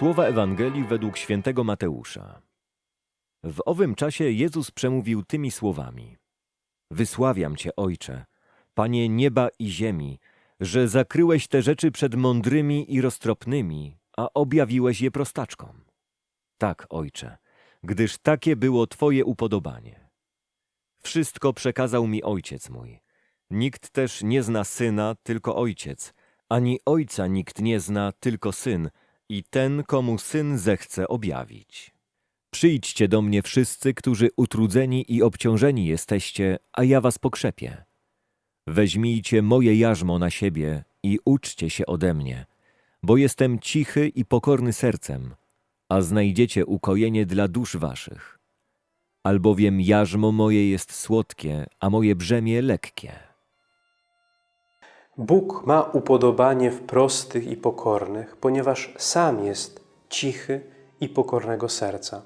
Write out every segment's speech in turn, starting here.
Słowa Ewangelii według świętego Mateusza. W owym czasie Jezus przemówił tymi słowami: Wysławiam Cię, Ojcze, Panie nieba i ziemi, że zakryłeś te rzeczy przed mądrymi i roztropnymi, a objawiłeś je prostaczkom. Tak, Ojcze, gdyż takie było Twoje upodobanie. Wszystko przekazał mi Ojciec mój. Nikt też nie zna Syna, tylko Ojciec, ani Ojca nikt nie zna, tylko Syn i ten, komu Syn zechce objawić. Przyjdźcie do mnie wszyscy, którzy utrudzeni i obciążeni jesteście, a ja was pokrzepię. Weźmijcie moje jarzmo na siebie i uczcie się ode mnie, bo jestem cichy i pokorny sercem, a znajdziecie ukojenie dla dusz waszych. Albowiem jarzmo moje jest słodkie, a moje brzemię lekkie. Bóg ma upodobanie w prostych i pokornych, ponieważ sam jest cichy i pokornego serca.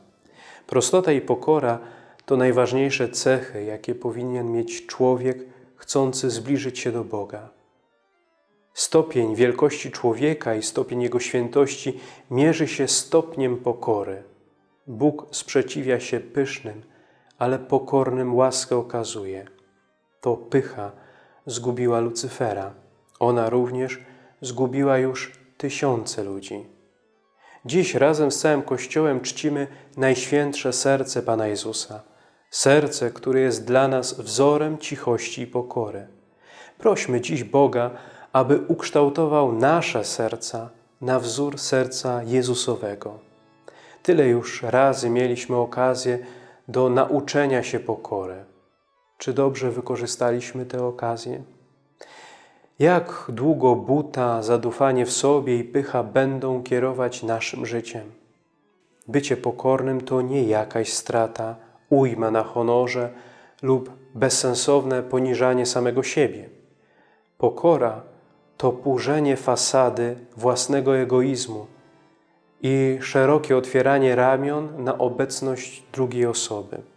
Prostota i pokora to najważniejsze cechy, jakie powinien mieć człowiek chcący zbliżyć się do Boga. Stopień wielkości człowieka i stopień jego świętości mierzy się stopniem pokory. Bóg sprzeciwia się pysznym, ale pokornym łaskę okazuje. To pycha zgubiła Lucyfera. Ona również zgubiła już tysiące ludzi. Dziś razem z całym Kościołem czcimy Najświętsze Serce Pana Jezusa. Serce, które jest dla nas wzorem cichości i pokory. Prośmy dziś Boga, aby ukształtował nasze serca na wzór serca Jezusowego. Tyle już razy mieliśmy okazję do nauczenia się pokory. Czy dobrze wykorzystaliśmy tę okazję? Jak długo buta, zadufanie w sobie i pycha będą kierować naszym życiem? Bycie pokornym to nie jakaś strata, ujma na honorze lub bezsensowne poniżanie samego siebie. Pokora to burzenie fasady własnego egoizmu i szerokie otwieranie ramion na obecność drugiej osoby.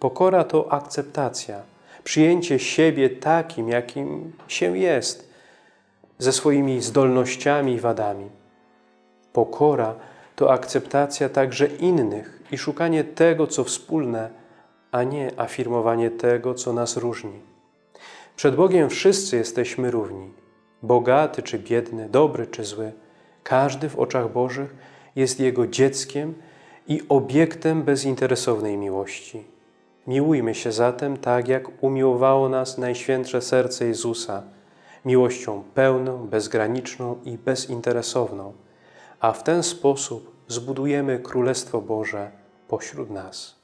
Pokora to akceptacja, przyjęcie siebie takim, jakim się jest, ze swoimi zdolnościami i wadami. Pokora to akceptacja także innych i szukanie tego, co wspólne, a nie afirmowanie tego, co nas różni. Przed Bogiem wszyscy jesteśmy równi. Bogaty czy biedny, dobry czy zły. Każdy w oczach Bożych jest Jego dzieckiem i obiektem bezinteresownej miłości. Miłujmy się zatem tak, jak umiłowało nas Najświętsze Serce Jezusa, miłością pełną, bezgraniczną i bezinteresowną, a w ten sposób zbudujemy Królestwo Boże pośród nas.